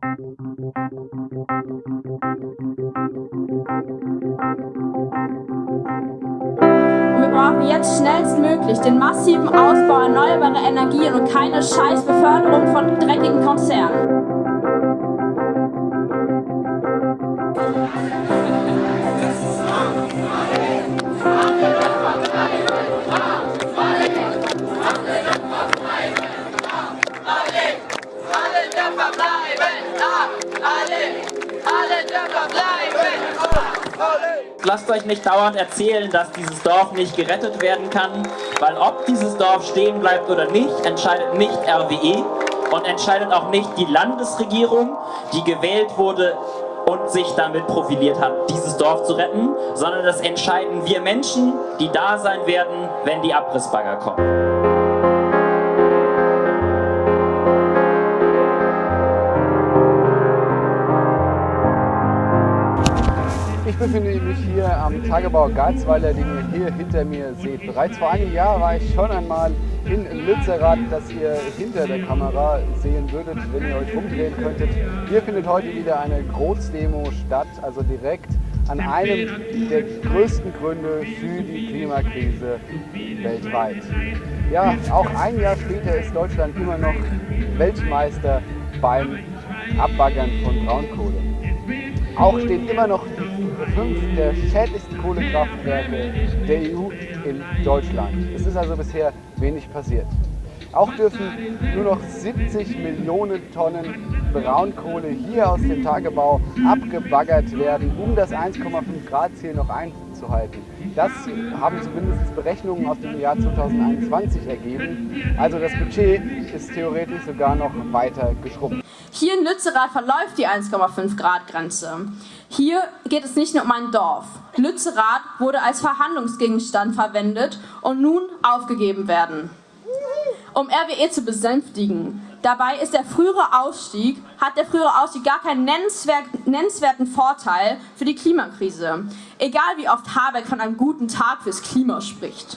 Wir brauchen jetzt schnellstmöglich den massiven Ausbau erneuerbarer Energien und keine scheiß Beförderung von dreckigen Konzernen. Lasst euch nicht dauernd erzählen, dass dieses Dorf nicht gerettet werden kann, weil ob dieses Dorf stehen bleibt oder nicht, entscheidet nicht RWE und entscheidet auch nicht die Landesregierung, die gewählt wurde und sich damit profiliert hat, dieses Dorf zu retten, sondern das entscheiden wir Menschen, die da sein werden, wenn die Abrissbagger kommen. Ich befinde mich hier am Tagebau Garzweiler, den ihr hier hinter mir seht. Bereits vor einem Jahr war ich schon einmal in Lützerath, das ihr hinter der Kamera sehen würdet, wenn ihr euch umdrehen könntet. Hier findet heute wieder eine Großdemo statt, also direkt an einem der größten Gründe für die Klimakrise weltweit. Ja, auch ein Jahr später ist Deutschland immer noch Weltmeister beim Abbaggern von Braunkohle. Auch stehen immer noch fünf der schädlichsten Kohlekraftwerke der EU in Deutschland. Es ist also bisher wenig passiert. Auch dürfen nur noch 70 Millionen Tonnen Braunkohle hier aus dem Tagebau abgebaggert werden, um das 1,5 Grad Ziel noch einzuhalten. Das haben zumindest Berechnungen aus dem Jahr 2021 ergeben. Also das Budget ist theoretisch sogar noch weiter geschrumpft. Hier in Lützerath verläuft die 1,5 Grad Grenze. Hier geht es nicht nur um ein Dorf. Lützerath wurde als Verhandlungsgegenstand verwendet und nun aufgegeben werden. Um RWE zu besänftigen, dabei ist der frühere Ausstieg, hat der frühere Ausstieg gar keinen nennenswerten Vorteil für die Klimakrise. Egal wie oft Habeck von einem guten Tag fürs Klima spricht.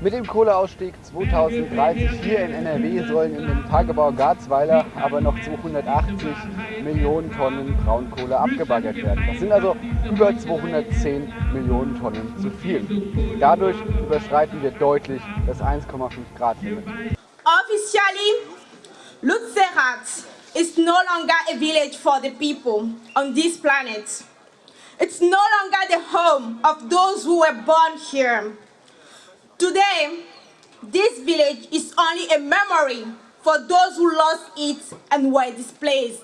Mit dem Kohleausstieg 2030 hier in NRW sollen in dem Tagebau Garzweiler aber noch 280 Millionen Tonnen Braunkohle abgebaggert werden. Das sind also über 210 Millionen Tonnen zu viel. Dadurch überschreiten wir deutlich das 1,5 Grad Limit. Officially, Lutzerat is no longer a village for the people on this planet. It's no longer the home of those who were born here. Today, this village is only a memory for those who lost it and were displaced.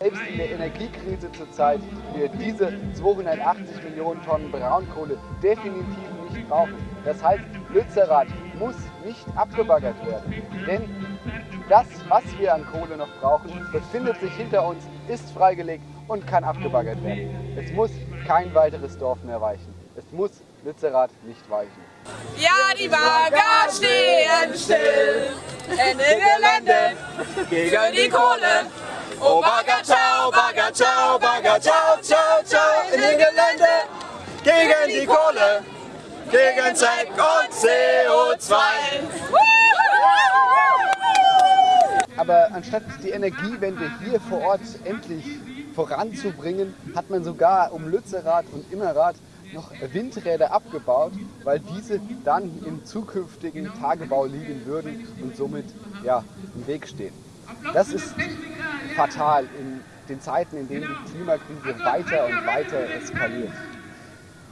Selbst in der Energiekrise zurzeit wir diese 280 Millionen Tonnen Braunkohle definitiv nicht brauchen. Das heißt, Lützerath muss nicht abgebaggert werden. Denn das, was wir an Kohle noch brauchen, befindet sich hinter uns, ist freigelegt und kann abgebaggert werden. Es muss kein weiteres Dorf mehr weichen. Es muss Lützerath nicht weichen. Ja, die Bagger stehen still in den Gelände gegen die Kohle. Oh Bagger, ciao, Bagger, ciao, Bagger, ciao, ciao, ciao in den Gelände gegen die Kohle, gegen Zeck und CO2. Aber anstatt die Energiewende hier vor Ort endlich voranzubringen, hat man sogar um Lützerath und Immerath noch Windräder abgebaut, weil diese dann im zukünftigen Tagebau liegen würden und somit ja, im Weg stehen. Das ist fatal in den Zeiten, in denen die Klimakrise weiter und weiter eskaliert.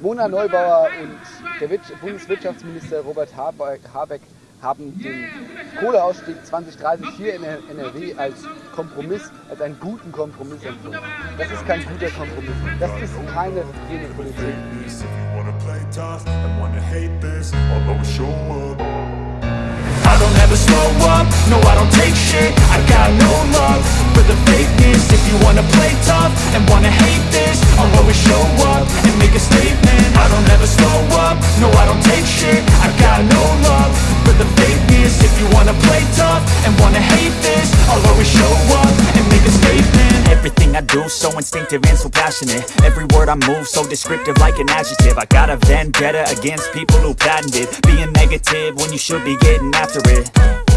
Mona Neubauer und der Bundeswirtschaftsminister Robert Habeck haben den Kohleausstieg 2030 hier in NRW als Kompromiss, als einen guten Kompromiss empfunden. Das ist kein guter Kompromiss. Das ist keine grüne Politik. I don't ever slow up, no I don't take shit I got no love for the fakeness If you wanna play tough and wanna hate this I'll always show up and make a statement Everything I do so instinctive and so passionate. Every word I move so descriptive like an adjective. I got a vendetta against people who patented Being negative when you should be getting after it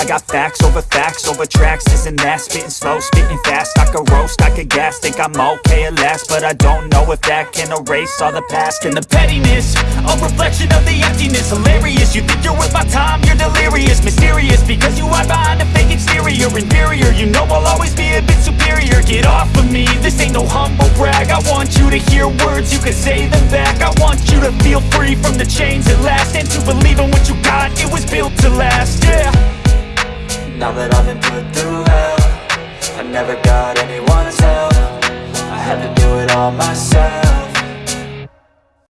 I got facts over facts over tracks Isn't that. Spitting slow, spitting fast. I could roast, I could gas, think I'm okay at last. But I don't know if that can erase all the past And the pettiness, a reflection of the emptiness. Hilarious, you think you're worth my time, you're delirious. Mysterious, because you hide behind a fake exterior. Inferior, you know I'll always be a bit superior. Get off of me, this ain't no humble brag. I want you to hear words, you can say them back. I want you to feel free from the chains at last. And to believe in what you got, it was built to last, yeah Now that I've been put through hell. I never got anyone's help. I had to do it all myself